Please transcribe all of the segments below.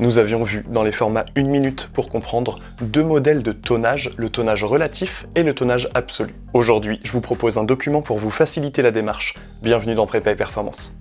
Nous avions vu dans les formats 1 minute pour comprendre deux modèles de tonnage, le tonnage relatif et le tonnage absolu. Aujourd'hui, je vous propose un document pour vous faciliter la démarche. Bienvenue dans Prépa et Performance.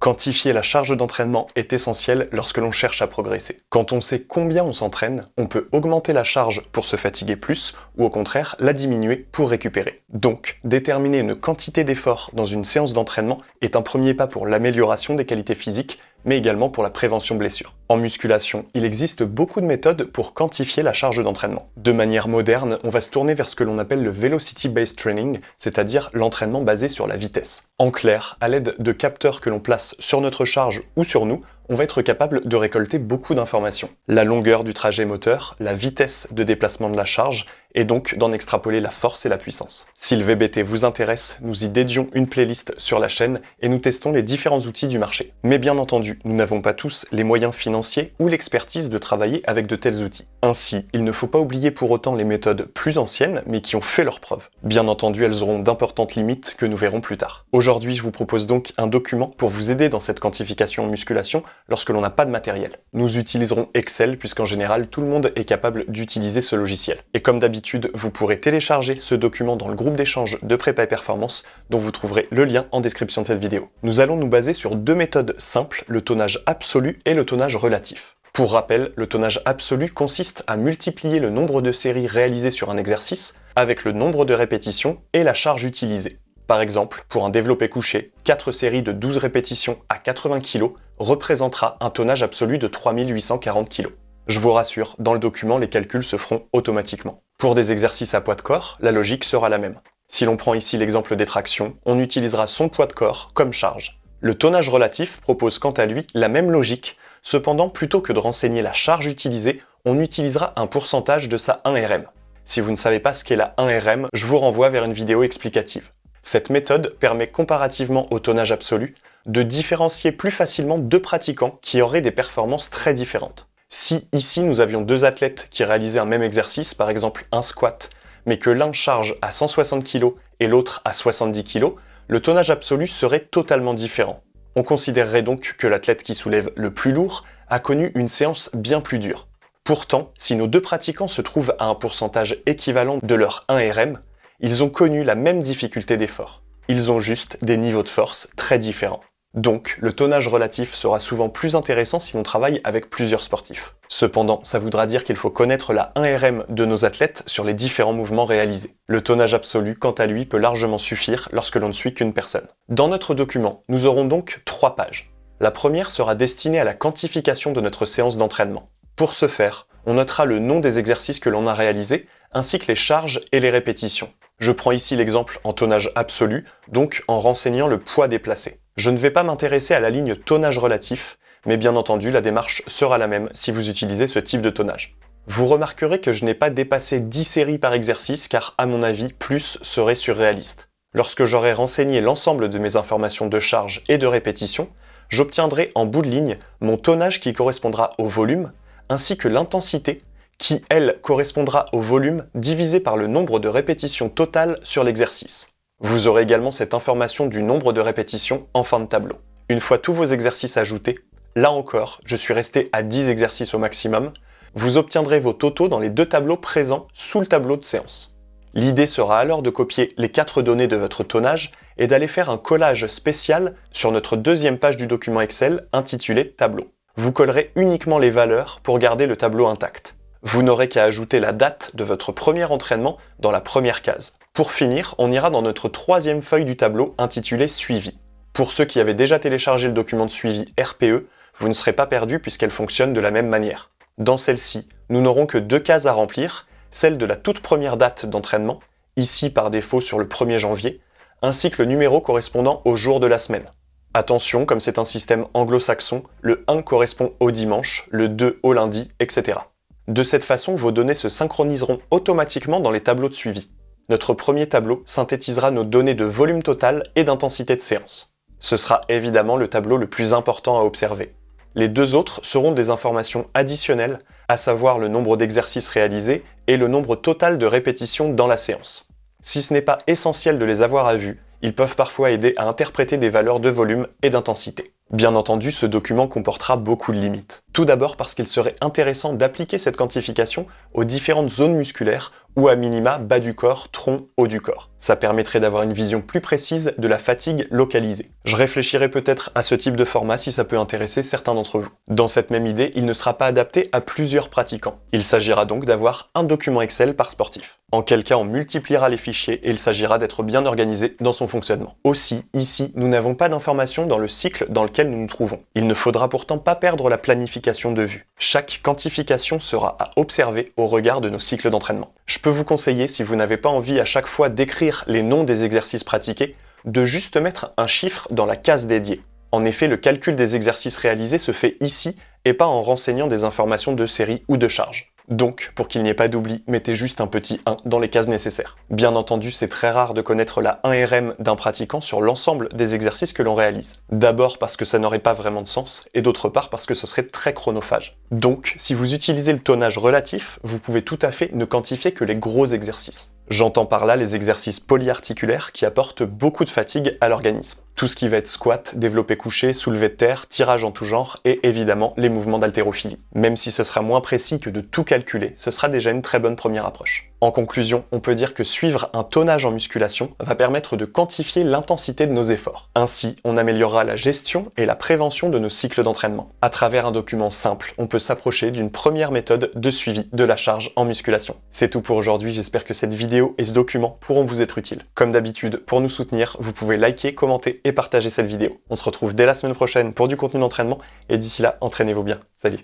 Quantifier la charge d'entraînement est essentiel lorsque l'on cherche à progresser. Quand on sait combien on s'entraîne, on peut augmenter la charge pour se fatiguer plus, ou au contraire la diminuer pour récupérer. Donc, déterminer une quantité d'effort dans une séance d'entraînement est un premier pas pour l'amélioration des qualités physiques mais également pour la prévention blessure. En musculation, il existe beaucoup de méthodes pour quantifier la charge d'entraînement. De manière moderne, on va se tourner vers ce que l'on appelle le Velocity-Based Training, c'est-à-dire l'entraînement basé sur la vitesse. En clair, à l'aide de capteurs que l'on place sur notre charge ou sur nous, on va être capable de récolter beaucoup d'informations. La longueur du trajet moteur, la vitesse de déplacement de la charge, et donc d'en extrapoler la force et la puissance. Si le VBT vous intéresse, nous y dédions une playlist sur la chaîne et nous testons les différents outils du marché. Mais bien entendu, nous n'avons pas tous les moyens financiers ou l'expertise de travailler avec de tels outils. Ainsi, il ne faut pas oublier pour autant les méthodes plus anciennes mais qui ont fait leurs preuves. Bien entendu, elles auront d'importantes limites que nous verrons plus tard. Aujourd'hui, je vous propose donc un document pour vous aider dans cette quantification musculation lorsque l'on n'a pas de matériel. Nous utiliserons Excel puisqu'en général, tout le monde est capable d'utiliser ce logiciel. Et comme d'habitude, vous pourrez télécharger ce document dans le groupe d'échange de Prépa et Performance dont vous trouverez le lien en description de cette vidéo. Nous allons nous baser sur deux méthodes simples, le tonnage absolu et le tonnage relatif. Pour rappel, le tonnage absolu consiste à multiplier le nombre de séries réalisées sur un exercice avec le nombre de répétitions et la charge utilisée. Par exemple, pour un développé couché, 4 séries de 12 répétitions à 80 kg représentera un tonnage absolu de 3840 kg. Je vous rassure, dans le document, les calculs se feront automatiquement. Pour des exercices à poids de corps, la logique sera la même. Si l'on prend ici l'exemple des tractions, on utilisera son poids de corps comme charge. Le tonnage relatif propose quant à lui la même logique, cependant plutôt que de renseigner la charge utilisée, on utilisera un pourcentage de sa 1RM. Si vous ne savez pas ce qu'est la 1RM, je vous renvoie vers une vidéo explicative. Cette méthode permet comparativement au tonnage absolu de différencier plus facilement deux pratiquants qui auraient des performances très différentes. Si ici nous avions deux athlètes qui réalisaient un même exercice, par exemple un squat, mais que l'un charge à 160 kg et l'autre à 70 kg, le tonnage absolu serait totalement différent. On considérerait donc que l'athlète qui soulève le plus lourd a connu une séance bien plus dure. Pourtant, si nos deux pratiquants se trouvent à un pourcentage équivalent de leur 1RM, ils ont connu la même difficulté d'effort. Ils ont juste des niveaux de force très différents. Donc, le tonnage relatif sera souvent plus intéressant si l'on travaille avec plusieurs sportifs. Cependant, ça voudra dire qu'il faut connaître la 1RM de nos athlètes sur les différents mouvements réalisés. Le tonnage absolu, quant à lui, peut largement suffire lorsque l'on ne suit qu'une personne. Dans notre document, nous aurons donc trois pages. La première sera destinée à la quantification de notre séance d'entraînement. Pour ce faire, on notera le nom des exercices que l'on a réalisés, ainsi que les charges et les répétitions. Je prends ici l'exemple en tonnage absolu, donc en renseignant le poids déplacé. Je ne vais pas m'intéresser à la ligne tonnage relatif, mais bien entendu la démarche sera la même si vous utilisez ce type de tonnage. Vous remarquerez que je n'ai pas dépassé 10 séries par exercice car à mon avis plus serait surréaliste. Lorsque j'aurai renseigné l'ensemble de mes informations de charge et de répétition, j'obtiendrai en bout de ligne mon tonnage qui correspondra au volume, ainsi que l'intensité qui, elle, correspondra au volume divisé par le nombre de répétitions totales sur l'exercice. Vous aurez également cette information du nombre de répétitions en fin de tableau. Une fois tous vos exercices ajoutés, là encore, je suis resté à 10 exercices au maximum, vous obtiendrez vos totaux dans les deux tableaux présents sous le tableau de séance. L'idée sera alors de copier les quatre données de votre tonnage et d'aller faire un collage spécial sur notre deuxième page du document Excel intitulé Tableau. Vous collerez uniquement les valeurs pour garder le tableau intact. Vous n'aurez qu'à ajouter la date de votre premier entraînement dans la première case. Pour finir, on ira dans notre troisième feuille du tableau intitulée Suivi. Pour ceux qui avaient déjà téléchargé le document de suivi RPE, vous ne serez pas perdu puisqu'elle fonctionne de la même manière. Dans celle-ci, nous n'aurons que deux cases à remplir, celle de la toute première date d'entraînement, ici par défaut sur le 1er janvier, ainsi que le numéro correspondant au jour de la semaine. Attention, comme c'est un système anglo-saxon, le 1 correspond au dimanche, le 2 au lundi, etc. De cette façon, vos données se synchroniseront automatiquement dans les tableaux de suivi. Notre premier tableau synthétisera nos données de volume total et d'intensité de séance. Ce sera évidemment le tableau le plus important à observer. Les deux autres seront des informations additionnelles, à savoir le nombre d'exercices réalisés et le nombre total de répétitions dans la séance. Si ce n'est pas essentiel de les avoir à vue, Ils peuvent parfois aider à interpréter des valeurs de volume et d'intensité. Bien entendu, ce document comportera beaucoup de limites. Tout d'abord parce qu'il serait intéressant d'appliquer cette quantification aux différentes zones musculaires ou à minima bas du corps, tronc, haut du corps. Ça permettrait d'avoir une vision plus précise de la fatigue localisée. Je réfléchirai peut-être à ce type de format si ça peut intéresser certains d'entre vous. Dans cette même idée, il ne sera pas adapté à plusieurs pratiquants. Il s'agira donc d'avoir un document Excel par sportif. En quel cas on multipliera les fichiers et il s'agira d'être bien organisé dans son fonctionnement. Aussi, ici, nous n'avons pas d'informations dans le cycle dans lequel nous nous trouvons. Il ne faudra pourtant pas perdre la planification de vue. Chaque quantification sera à observer au regard de nos cycles d'entraînement. Je peux vous conseiller, si vous n'avez pas envie à chaque fois d'écrire les noms des exercices pratiqués, de juste mettre un chiffre dans la case dédiée. En effet, le calcul des exercices réalisés se fait ici et pas en renseignant des informations de série ou de charge. Donc, pour qu'il n'y ait pas d'oubli, mettez juste un petit 1 dans les cases nécessaires. Bien entendu, c'est très rare de connaître la 1RM d'un pratiquant sur l'ensemble des exercices que l'on réalise. D'abord parce que ça n'aurait pas vraiment de sens, et d'autre part parce que ce serait très chronophage. Donc, si vous utilisez le tonnage relatif, vous pouvez tout à fait ne quantifier que les gros exercices. J'entends par là les exercices polyarticulaires qui apportent beaucoup de fatigue à l'organisme. Tout ce qui va être squat, développé couché, soulevé de terre, tirage en tout genre et évidemment les mouvements d'haltérophilie. Même si ce sera moins précis que de tout calculer, ce sera déjà une très bonne première approche. En conclusion, on peut dire que suivre un tonnage en musculation va permettre de quantifier l'intensité de nos efforts. Ainsi, on améliorera la gestion et la prévention de nos cycles d'entraînement. À travers un document simple, on peut s'approcher d'une première méthode de suivi de la charge en musculation. C'est tout pour aujourd'hui, j'espère que cette vidéo et ce document pourront vous être utiles. Comme d'habitude, pour nous soutenir, vous pouvez liker, commenter et partager cette vidéo. On se retrouve dès la semaine prochaine pour du contenu d'entraînement, et d'ici là, entraînez-vous bien. Salut